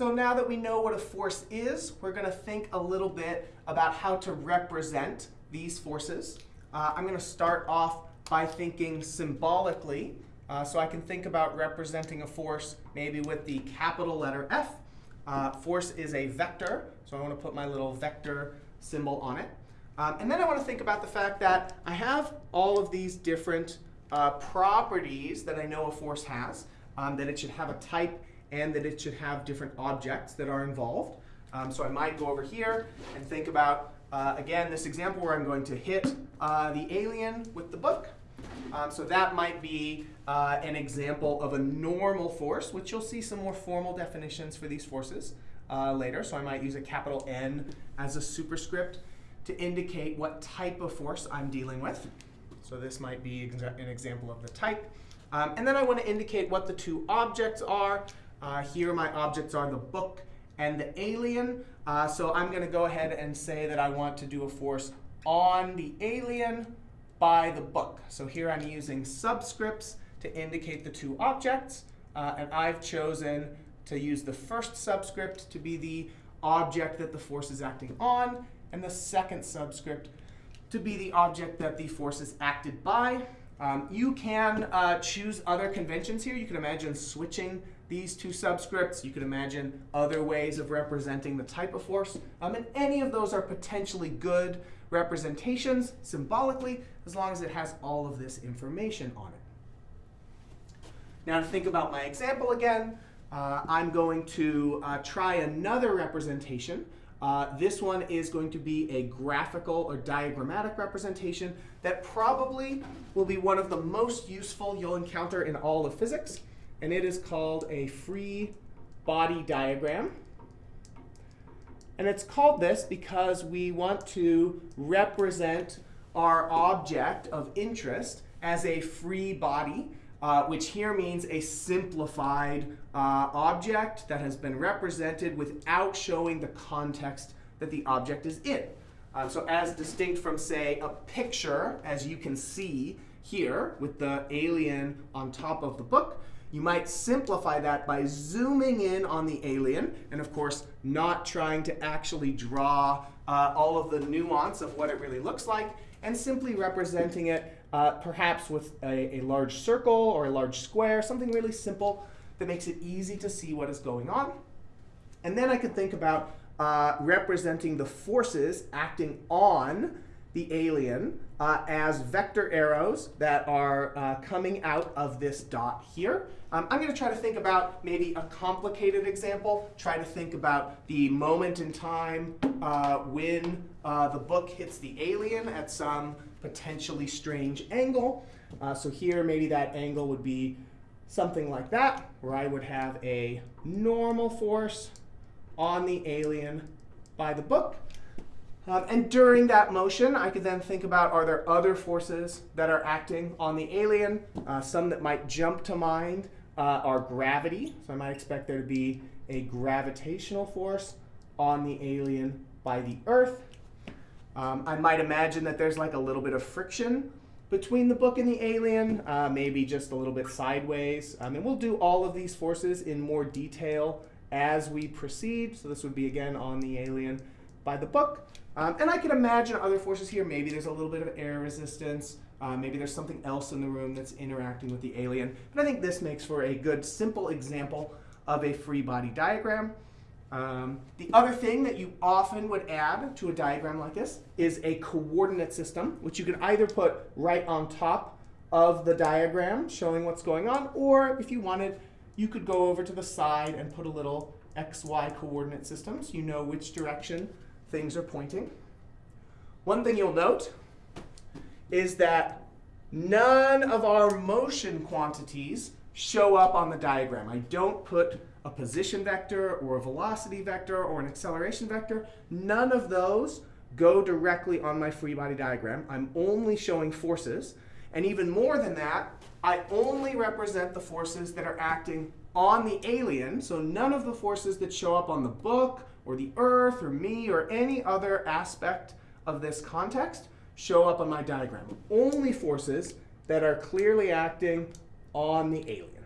So now that we know what a force is, we're going to think a little bit about how to represent these forces. Uh, I'm going to start off by thinking symbolically. Uh, so I can think about representing a force maybe with the capital letter F. Uh, force is a vector, so I want to put my little vector symbol on it. Um, and then I want to think about the fact that I have all of these different uh, properties that I know a force has, um, that it should have a type and that it should have different objects that are involved. Um, so I might go over here and think about, uh, again, this example where I'm going to hit uh, the alien with the book. Um, so that might be uh, an example of a normal force, which you'll see some more formal definitions for these forces uh, later. So I might use a capital N as a superscript to indicate what type of force I'm dealing with. So this might be an example of the type. Um, and then I want to indicate what the two objects are. Uh, here my objects are the book and the alien. Uh, so I'm going to go ahead and say that I want to do a force on the alien by the book. So here I'm using subscripts to indicate the two objects. Uh, and I've chosen to use the first subscript to be the object that the force is acting on, and the second subscript to be the object that the force is acted by. Um, you can uh, choose other conventions here. You can imagine switching these two subscripts. You can imagine other ways of representing the type of force. Um, and any of those are potentially good representations symbolically, as long as it has all of this information on it. Now to think about my example again, uh, I'm going to uh, try another representation. Uh, this one is going to be a graphical or diagrammatic representation that probably will be one of the most useful you'll encounter in all of physics and it is called a free body diagram. And it's called this because we want to represent our object of interest as a free body, uh, which here means a simplified uh, object that has been represented without showing the context that the object is in. Um, so as distinct from, say, a picture, as you can see here with the alien on top of the book, you might simplify that by zooming in on the alien, and of course, not trying to actually draw uh, all of the nuance of what it really looks like, and simply representing it uh, perhaps with a, a large circle or a large square, something really simple that makes it easy to see what is going on. And then I could think about uh, representing the forces acting on the alien uh, as vector arrows that are uh, coming out of this dot here. Um, I'm going to try to think about maybe a complicated example, try to think about the moment in time uh, when uh, the book hits the alien at some potentially strange angle. Uh, so here, maybe that angle would be something like that, where I would have a normal force on the alien by the book. Um, and during that motion, I could then think about, are there other forces that are acting on the alien? Uh, some that might jump to mind uh, are gravity. So I might expect there to be a gravitational force on the alien by the Earth. Um, I might imagine that there's like a little bit of friction between the book and the alien, uh, maybe just a little bit sideways. Um, and we'll do all of these forces in more detail as we proceed. So this would be, again, on the alien by the book. Um, and I can imagine other forces here. Maybe there's a little bit of air resistance. Uh, maybe there's something else in the room that's interacting with the alien. But I think this makes for a good, simple example of a free body diagram. Um, the other thing that you often would add to a diagram like this is a coordinate system, which you can either put right on top of the diagram showing what's going on, or if you wanted, you could go over to the side and put a little xy coordinate system so you know which direction things are pointing. One thing you'll note is that none of our motion quantities show up on the diagram. I don't put a position vector or a velocity vector or an acceleration vector. None of those go directly on my free body diagram. I'm only showing forces. And even more than that, I only represent the forces that are acting on the alien. So none of the forces that show up on the book or the earth or me or any other aspect of this context show up on my diagram. Only forces that are clearly acting on the alien.